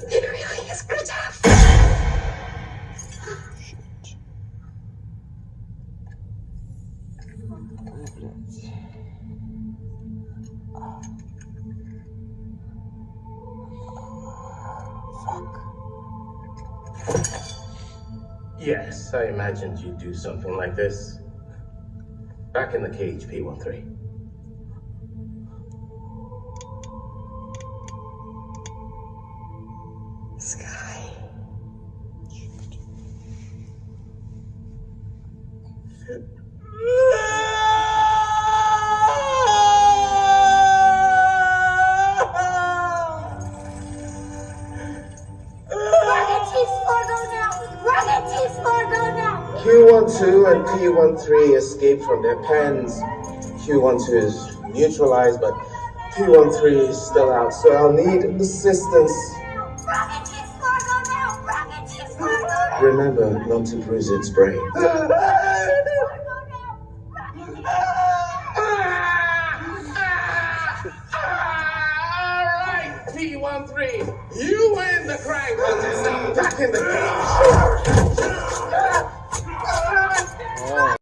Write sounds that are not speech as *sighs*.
It really is good to have. *sighs* Yes, I imagined you'd do something like this. Back in the cage, P13. Now. Q12 and P13 escaped from their pens. Q12 is neutralized, but P13 is still out, so I'll need assistance. Remember not to bruise its brain. Alright, P13, you win the crime contest. Now back in the cage.